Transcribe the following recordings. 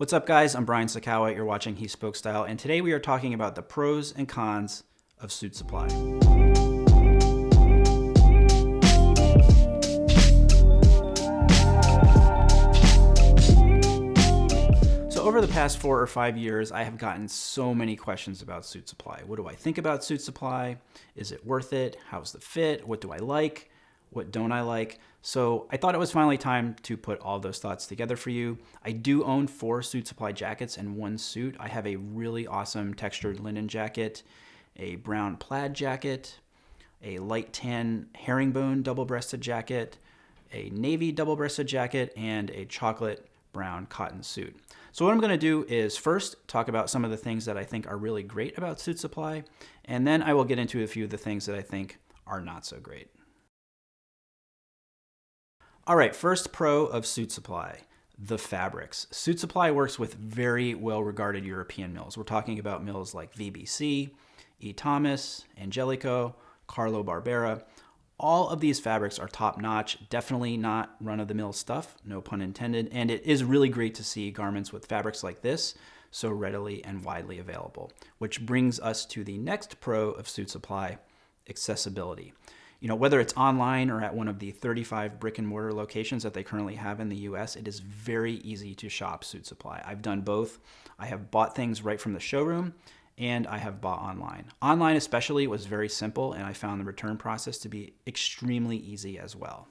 What's up guys, I'm Brian Sacawa, you're watching He Spoke Style, and today we are talking about the pros and cons of suit supply. So over the past four or five years, I have gotten so many questions about suit supply. What do I think about suit supply? Is it worth it? How's the fit? What do I like? What don't I like? So I thought it was finally time to put all those thoughts together for you. I do own four Suit Supply jackets and one suit. I have a really awesome textured linen jacket, a brown plaid jacket, a light tan herringbone double-breasted jacket, a navy double-breasted jacket, and a chocolate brown cotton suit. So what I'm going to do is first talk about some of the things that I think are really great about Suit Supply, and then I will get into a few of the things that I think are not so great. All right, first pro of Suit Supply, the fabrics. Suit Supply works with very well-regarded European mills. We're talking about mills like VBC, E. Thomas, Angelico, Carlo Barbera. All of these fabrics are top-notch, definitely not run-of-the-mill stuff, no pun intended, and it is really great to see garments with fabrics like this so readily and widely available. Which brings us to the next pro of Suit Supply, accessibility you know, whether it's online or at one of the 35 brick and mortar locations that they currently have in the US, it is very easy to shop Suit Supply. I've done both. I have bought things right from the showroom and I have bought online. Online especially was very simple and I found the return process to be extremely easy as well.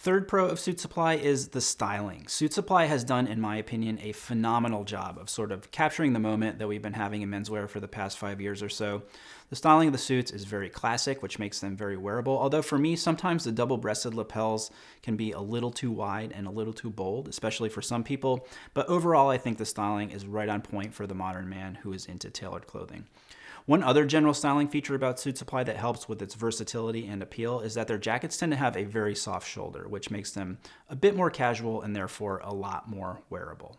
Third pro of Suit Supply is the styling. Suit Supply has done, in my opinion, a phenomenal job of sort of capturing the moment that we've been having in menswear for the past five years or so. The styling of the suits is very classic, which makes them very wearable, although for me, sometimes the double-breasted lapels can be a little too wide and a little too bold, especially for some people, but overall I think the styling is right on point for the modern man who is into tailored clothing. One other general styling feature about Suit Supply that helps with its versatility and appeal is that their jackets tend to have a very soft shoulder, which makes them a bit more casual and therefore a lot more wearable.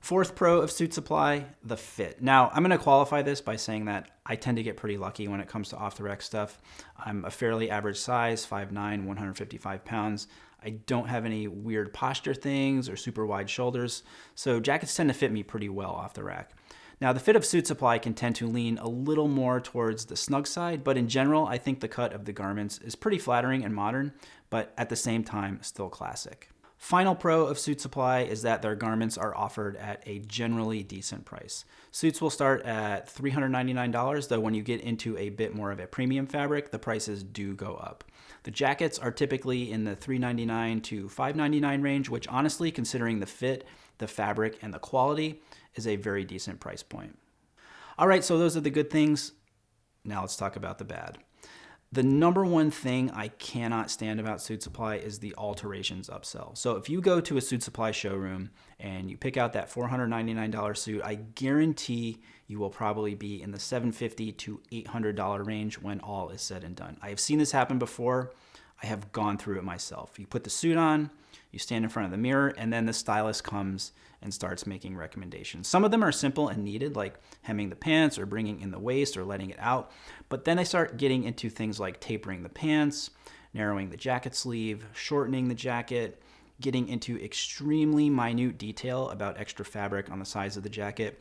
Fourth pro of Suit Supply, the fit. Now, I'm going to qualify this by saying that I tend to get pretty lucky when it comes to off-the-rack stuff. I'm a fairly average size, 5'9", 155 pounds. I don't have any weird posture things or super wide shoulders, so jackets tend to fit me pretty well off the rack. Now the fit of Suit Supply can tend to lean a little more towards the snug side, but in general, I think the cut of the garments is pretty flattering and modern, but at the same time, still classic. Final pro of Suit Supply is that their garments are offered at a generally decent price. Suits will start at $399, though when you get into a bit more of a premium fabric, the prices do go up. The jackets are typically in the $399 to $599 range, which honestly, considering the fit, the fabric, and the quality, is a very decent price point. All right, so those are the good things. Now let's talk about the bad. The number one thing I cannot stand about Suit Supply is the alterations upsell. So if you go to a Suit Supply showroom and you pick out that $499 suit, I guarantee you will probably be in the 750 to $800 range when all is said and done. I have seen this happen before. I have gone through it myself. You put the suit on, you stand in front of the mirror, and then the stylist comes and starts making recommendations. Some of them are simple and needed, like hemming the pants or bringing in the waist or letting it out. But then they start getting into things like tapering the pants, narrowing the jacket sleeve, shortening the jacket, getting into extremely minute detail about extra fabric on the sides of the jacket.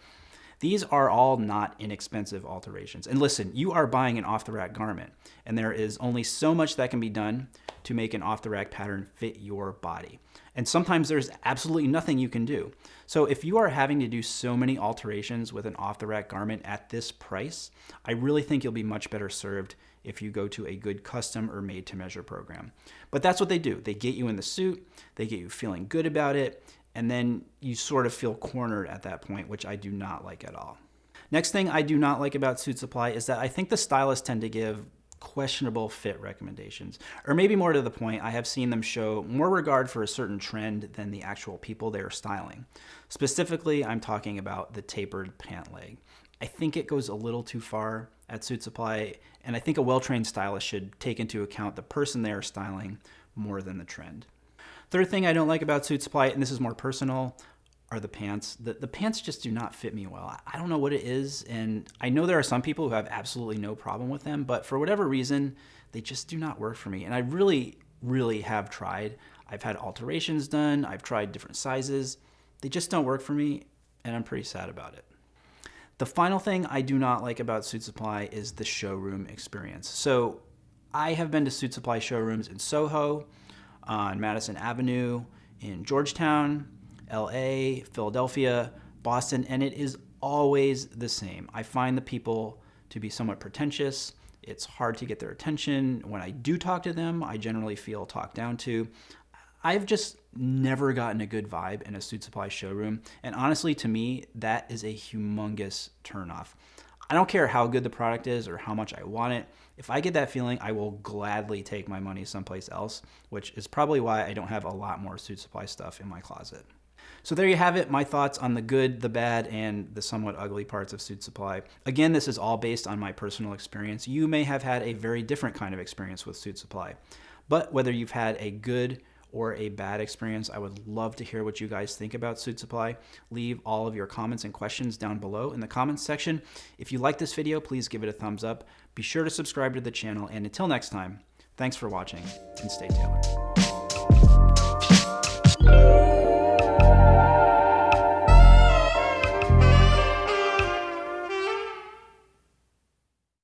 These are all not inexpensive alterations. And listen, you are buying an off-the-rack garment, and there is only so much that can be done to make an off-the-rack pattern fit your body. And sometimes there's absolutely nothing you can do. So if you are having to do so many alterations with an off-the-rack garment at this price, I really think you'll be much better served if you go to a good custom or made to measure program. But that's what they do. They get you in the suit, they get you feeling good about it, and then you sort of feel cornered at that point, which I do not like at all. Next thing I do not like about Suit Supply is that I think the stylists tend to give questionable fit recommendations. Or maybe more to the point, I have seen them show more regard for a certain trend than the actual people they are styling. Specifically, I'm talking about the tapered pant leg. I think it goes a little too far at Suit Supply, and I think a well-trained stylist should take into account the person they are styling more than the trend. Third thing I don't like about Suit Supply, and this is more personal, are the pants. The, the pants just do not fit me well. I don't know what it is, and I know there are some people who have absolutely no problem with them, but for whatever reason, they just do not work for me. And I really, really have tried. I've had alterations done, I've tried different sizes. They just don't work for me, and I'm pretty sad about it. The final thing I do not like about Suit Supply is the showroom experience. So I have been to Suit Supply showrooms in Soho, on Madison Avenue, in Georgetown, LA, Philadelphia, Boston, and it is always the same. I find the people to be somewhat pretentious. It's hard to get their attention. When I do talk to them, I generally feel talked down to. I've just never gotten a good vibe in a suit supply showroom. And honestly, to me, that is a humongous turnoff. I don't care how good the product is or how much I want it. If I get that feeling, I will gladly take my money someplace else, which is probably why I don't have a lot more suit supply stuff in my closet. So there you have it, my thoughts on the good, the bad, and the somewhat ugly parts of Suit Supply. Again, this is all based on my personal experience. You may have had a very different kind of experience with Suit Supply. But whether you've had a good or a bad experience, I would love to hear what you guys think about Suit Supply. Leave all of your comments and questions down below in the comments section. If you like this video, please give it a thumbs up. Be sure to subscribe to the channel, and until next time, thanks for watching, and stay tailored.